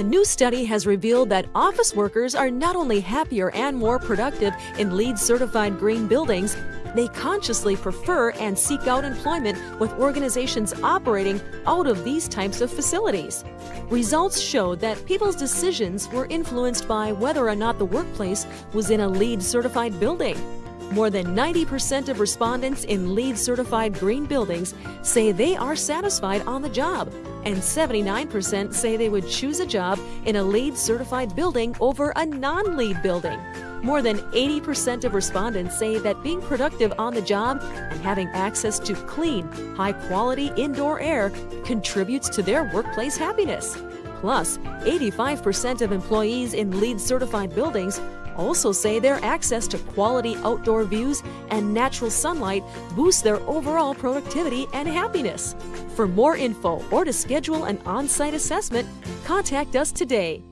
A new study has revealed that office workers are not only happier and more productive in LEED certified green buildings, they consciously prefer and seek out employment with organizations operating out of these types of facilities. Results showed that people's decisions were influenced by whether or not the workplace was in a LEED certified building. More than 90% of respondents in LEED certified green buildings say they are satisfied on the job, and 79% say they would choose a job in a LEED certified building over a non LEED building. More than 80% of respondents say that being productive on the job and having access to clean, high quality indoor air contributes to their workplace happiness. Plus, 85% of employees in LEED certified buildings also say their access to quality outdoor views and natural sunlight boosts their overall productivity and happiness. For more info or to schedule an on site assessment, contact us today